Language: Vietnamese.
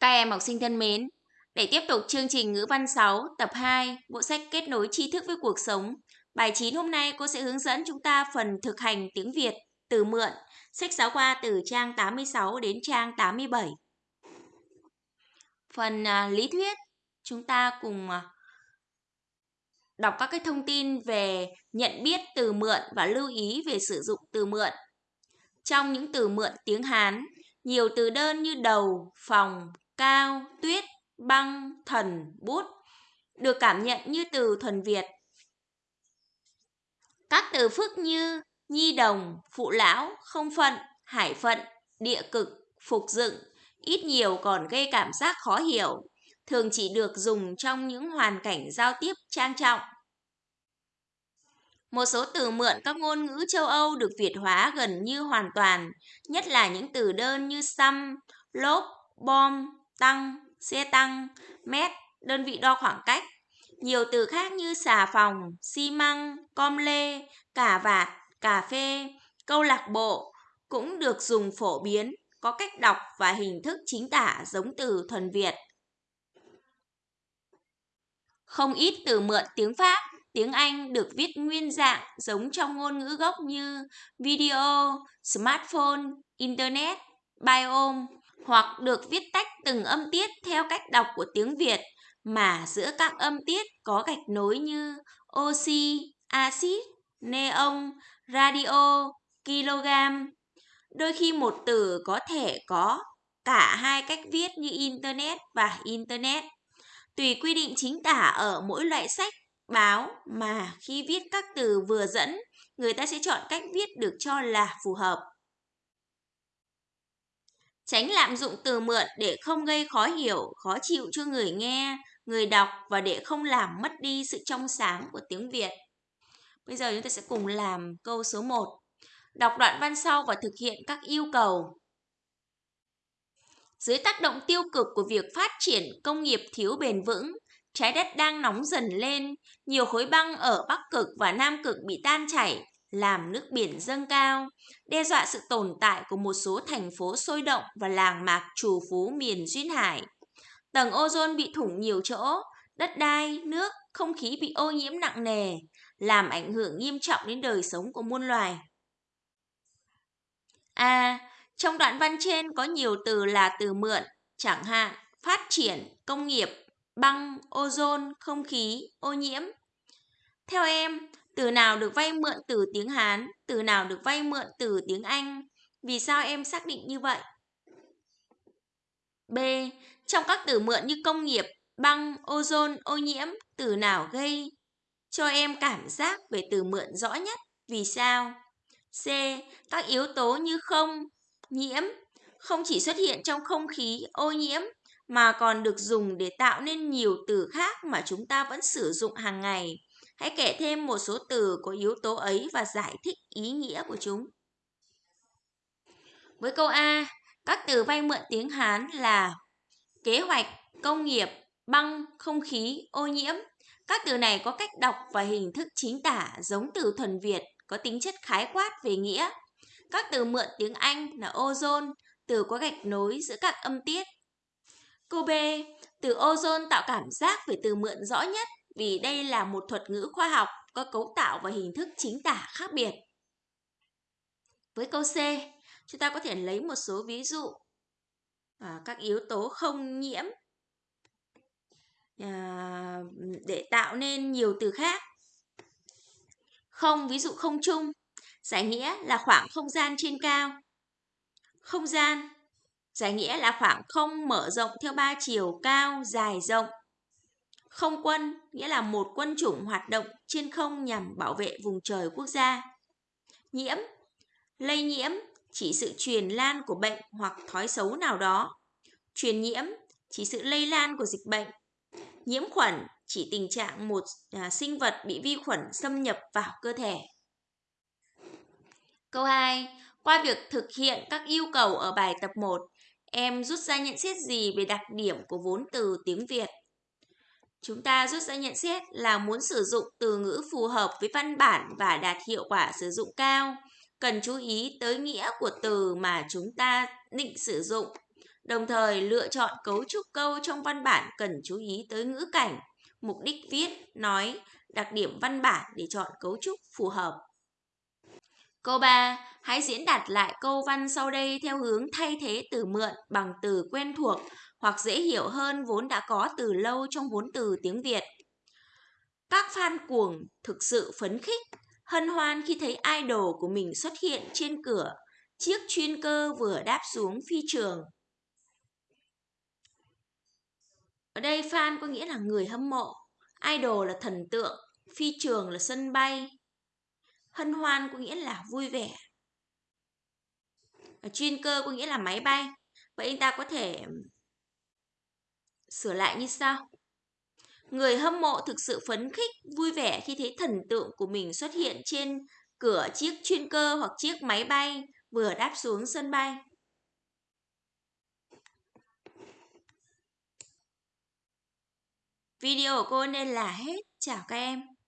Các em học sinh thân mến, để tiếp tục chương trình ngữ văn 6 tập 2, bộ sách kết nối tri thức với cuộc sống. Bài 9 hôm nay cô sẽ hướng dẫn chúng ta phần thực hành tiếng Việt, từ mượn, sách giáo khoa từ trang 86 đến trang 87. Phần à, lý thuyết, chúng ta cùng à, đọc các cái thông tin về nhận biết từ mượn và lưu ý về sử dụng từ mượn. Trong những từ mượn tiếng Hán, nhiều từ đơn như đầu, phòng, cao, tuyết, băng, thần, bút được cảm nhận như từ thuần Việt. Các từ phức như nhi đồng, phụ lão, không phận, hải phận, địa cực, phục dựng, ít nhiều còn gây cảm giác khó hiểu, thường chỉ được dùng trong những hoàn cảnh giao tiếp trang trọng. Một số từ mượn các ngôn ngữ châu Âu được Việt hóa gần như hoàn toàn, nhất là những từ đơn như xăm, lốp, bom, tăng, xe tăng, mét, đơn vị đo khoảng cách. Nhiều từ khác như xà phòng, xi măng, com lê, cà vạt, cà phê, câu lạc bộ cũng được dùng phổ biến, có cách đọc và hình thức chính tả giống từ thuần Việt. Không ít từ mượn tiếng Pháp, tiếng Anh được viết nguyên dạng giống trong ngôn ngữ gốc như video, smartphone, internet, biome, hoặc được viết tách từng âm tiết theo cách đọc của tiếng Việt mà giữa các âm tiết có gạch nối như oxy, axit, neon, radio, kg. Đôi khi một từ có thể có cả hai cách viết như internet và internet. Tùy quy định chính tả ở mỗi loại sách, báo mà khi viết các từ vừa dẫn, người ta sẽ chọn cách viết được cho là phù hợp. Tránh lạm dụng từ mượn để không gây khó hiểu, khó chịu cho người nghe, người đọc và để không làm mất đi sự trong sáng của tiếng Việt. Bây giờ chúng ta sẽ cùng làm câu số 1. Đọc đoạn văn sau và thực hiện các yêu cầu. Dưới tác động tiêu cực của việc phát triển công nghiệp thiếu bền vững, trái đất đang nóng dần lên, nhiều khối băng ở Bắc Cực và Nam Cực bị tan chảy, làm nước biển dâng cao, đe dọa sự tồn tại của một số thành phố sôi động và làng mạc trù phú miền duyên hải. Tầng ozone bị thủng nhiều chỗ, đất đai, nước, không khí bị ô nhiễm nặng nề, làm ảnh hưởng nghiêm trọng đến đời sống của muôn loài. A. À, trong đoạn văn trên có nhiều từ là từ mượn, chẳng hạn phát triển, công nghiệp, băng, ozone, không khí, ô nhiễm. Theo em, từ nào được vay mượn từ tiếng Hán, từ nào được vay mượn từ tiếng Anh. Vì sao em xác định như vậy? B. Trong các từ mượn như công nghiệp, băng, ozone, ô nhiễm, từ nào gây cho em cảm giác về từ mượn rõ nhất? Vì sao? C. Các yếu tố như không, nhiễm, không chỉ xuất hiện trong không khí, ô nhiễm, mà còn được dùng để tạo nên nhiều từ khác mà chúng ta vẫn sử dụng hàng ngày Hãy kể thêm một số từ có yếu tố ấy và giải thích ý nghĩa của chúng. Với câu A, các từ vay mượn tiếng Hán là kế hoạch, công nghiệp, băng, không khí, ô nhiễm. Các từ này có cách đọc và hình thức chính tả giống từ thuần Việt, có tính chất khái quát về nghĩa. Các từ mượn tiếng Anh là ozone, từ có gạch nối giữa các âm tiết. Câu B, từ ozone tạo cảm giác về từ mượn rõ nhất vì đây là một thuật ngữ khoa học có cấu tạo và hình thức chính tả khác biệt. Với câu C, chúng ta có thể lấy một số ví dụ à, các yếu tố không nhiễm à, để tạo nên nhiều từ khác. Không, ví dụ không chung, giải nghĩa là khoảng không gian trên cao. Không gian, giải nghĩa là khoảng không mở rộng theo ba chiều cao, dài, rộng. Không quân nghĩa là một quân chủng hoạt động trên không nhằm bảo vệ vùng trời quốc gia. Nhiễm, lây nhiễm chỉ sự truyền lan của bệnh hoặc thói xấu nào đó. Truyền nhiễm chỉ sự lây lan của dịch bệnh. Nhiễm khuẩn chỉ tình trạng một à, sinh vật bị vi khuẩn xâm nhập vào cơ thể. Câu 2. Qua việc thực hiện các yêu cầu ở bài tập 1, em rút ra nhận xét gì về đặc điểm của vốn từ tiếng Việt? Chúng ta rút ra nhận xét là muốn sử dụng từ ngữ phù hợp với văn bản và đạt hiệu quả sử dụng cao, cần chú ý tới nghĩa của từ mà chúng ta định sử dụng. Đồng thời lựa chọn cấu trúc câu trong văn bản cần chú ý tới ngữ cảnh, mục đích viết, nói, đặc điểm văn bản để chọn cấu trúc phù hợp. Câu 3. Hãy diễn đạt lại câu văn sau đây theo hướng thay thế từ mượn bằng từ quen thuộc hoặc dễ hiểu hơn vốn đã có từ lâu trong vốn từ tiếng Việt. Các fan cuồng thực sự phấn khích, hân hoan khi thấy idol của mình xuất hiện trên cửa, chiếc chuyên cơ vừa đáp xuống phi trường. Ở đây fan có nghĩa là người hâm mộ, idol là thần tượng, phi trường là sân bay. Hân hoan có nghĩa là vui vẻ. Chuyên cơ có nghĩa là máy bay. Vậy anh ta có thể sửa lại như sau. Người hâm mộ thực sự phấn khích, vui vẻ khi thấy thần tượng của mình xuất hiện trên cửa chiếc chuyên cơ hoặc chiếc máy bay vừa đáp xuống sân bay. Video của cô nên là hết. Chào các em.